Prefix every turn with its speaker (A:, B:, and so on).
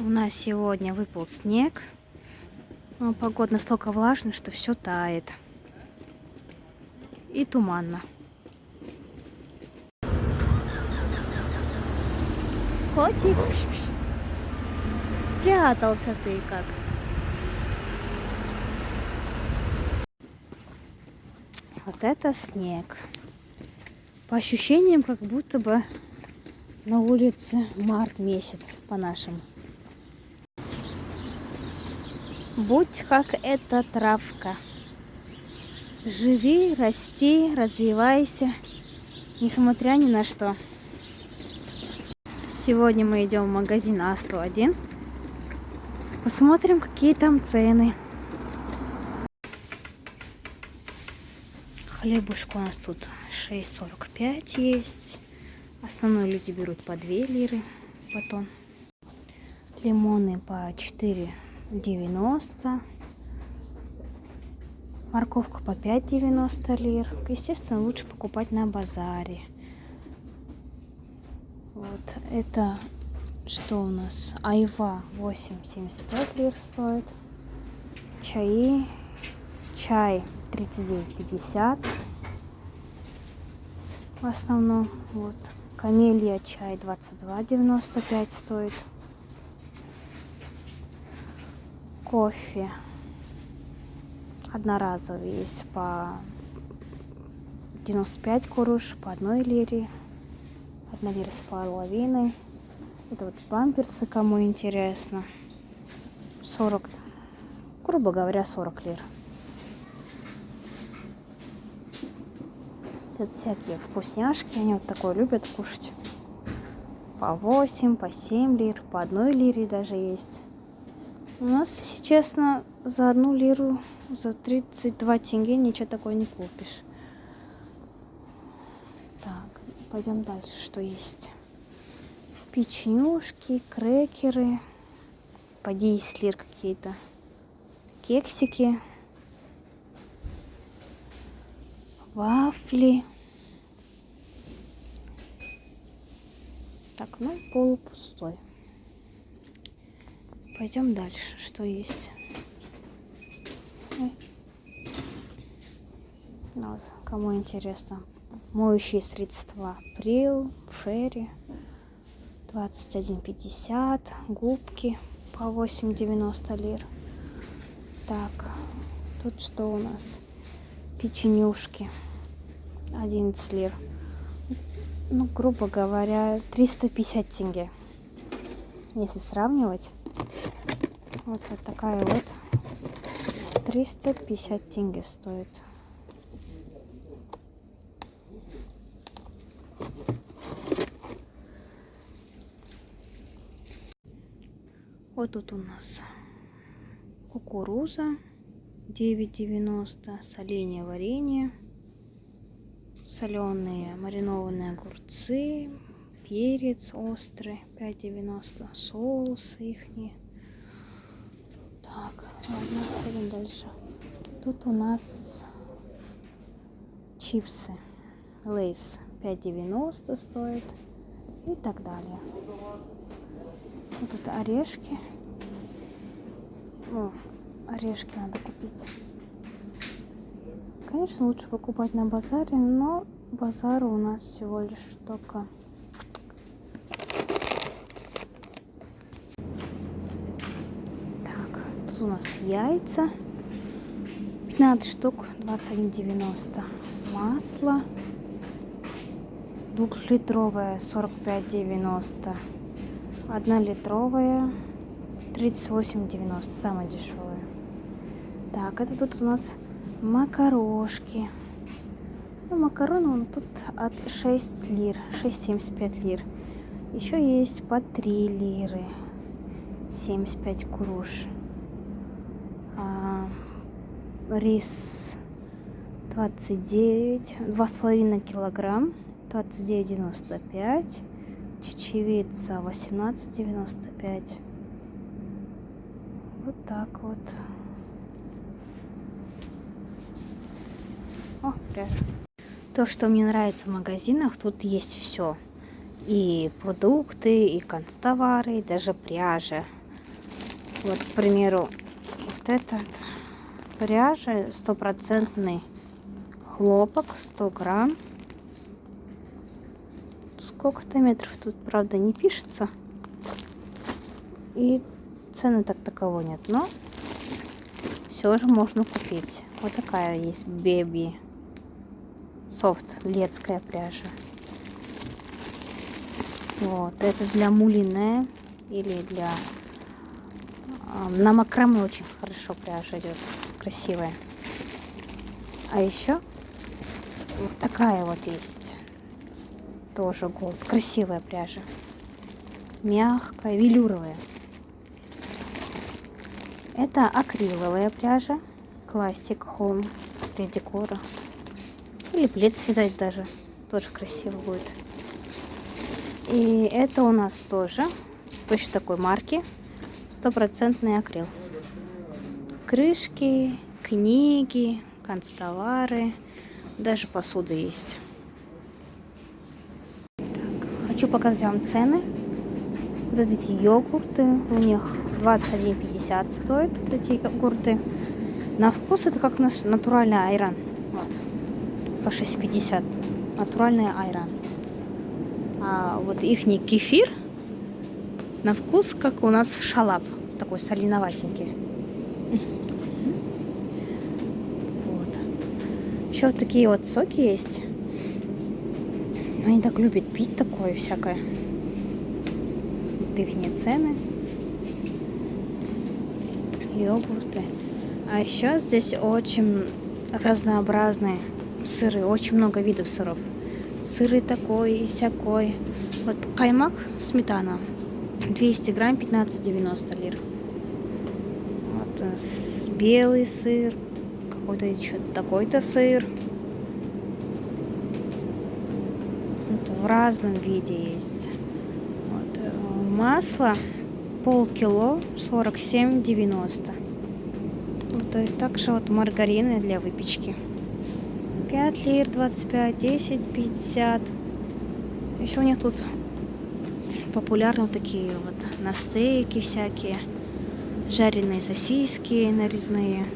A: У нас сегодня выпал снег. Но погода настолько влажная, что все тает. И туманно. Котик, спрятался ты как. Вот это снег. По ощущениям, как будто бы на улице март месяц по-нашему. Будь как эта травка. Живи, расти, развивайся, несмотря ни на что. Сегодня мы идем в магазин А101. Посмотрим, какие там цены. Хлебушка у нас тут 6,45 есть. Основной люди берут по 2 лиры батон. Лимоны по 4 90. Морковка по 5,90 лир. Естественно, лучше покупать на базаре. Вот это что у нас? Айва 8,75 лир стоит. Чаи. Чай 39,50 в основном. Вот. Камелия чай 22,95 стоит. Кофе одноразовый есть по 95 куруш, по одной лире, одна лира с половиной. Это вот бамперсы, кому интересно. 40, грубо говоря, 40 лир. Это всякие вкусняшки, они вот такое любят кушать. По 8, по 7 лир, по одной лире даже есть. У нас, если честно, за одну лиру, за 32 тенге ничего такое не купишь. Так, пойдем дальше, что есть. Печенюшки, крекеры, по 10 лир какие-то, кексики, вафли. Так, ну, полупустой. Пойдем дальше, что есть. Ну вот, кому интересно. Моющие средства. Прил, Ферри. 21,50. Губки по 8,90 лир. Так, тут что у нас? Печенюшки. 11 лир. Ну, грубо говоря, 350 тенге. Если сравнивать. Вот, вот такая вот. 350 тенге стоит. Вот тут у нас кукуруза 9,90, соленье варенье, соленые маринованные огурцы, перец острый 5,90, соусы ихние так, ладно, ходим дальше. Тут у нас чипсы. Лейс 5,90 стоит. И так далее. Вот тут орешки. О, орешки надо купить. Конечно, лучше покупать на базаре, но базара у нас всего лишь только у нас яйца. 15 штук, 21,90. Масло. Двухлитровая, 45,90. Одна литровая, 38,90. Самая дешевая. Так, это тут у нас макарошки. Ну, макароны он тут от 6 лир, 6,75 лир. Еще есть по 3 лиры, 75 куруш рис 29, 2,5 килограмм, 29,95, чечевица 18,95. Вот так вот. О. То, что мне нравится в магазинах, тут есть все. И продукты, и констовары, и даже пряжа. Вот, к примеру, вот этот пряжа стопроцентный хлопок 100 грамм. Сколько-то метров тут, правда, не пишется. И цены так таково нет, но все же можно купить. Вот такая есть беби софт летская пряжа. Вот, это для мулине или для... На макраме очень хорошо пряжа идет, красивая. А еще вот такая вот есть. Тоже голд. Красивая пряжа. Мягкая, велюровая. Это акриловая пряжа. Классик Home для декора. Или плед связать даже. Тоже красиво будет. И это у нас тоже точно такой марки. Стопроцентный акрил. Крышки, книги, канцтовары. Даже посуда есть. Так, хочу показать вам цены. Вот эти йогурты. У них 21,50 стоят вот эти йогурты. На вкус это как наш натуральный айран. Вот. По 6,50. Натуральный айран. А вот их кефир на вкус, как у нас шалап. Такой солиновасенький. Вот. Еще вот такие вот соки есть. Они так любят пить такое всякое. Их цены. Йогурты. А еще здесь очень разнообразные сыры. Очень много видов сыров. Сыры такой и всякой. Вот каймак, сметана. 200 грамм, 15,90 лир. Вот э, белый сыр. Какой-то еще такой-то сыр. Вот в разном виде есть. Вот, э, масло полкило 47,90. Вот, и также вот маргарины для выпечки. 5 лир, 25, 10, 50. Еще у них тут популярны такие вот на стейки всякие. Жареные сосиски нарезные.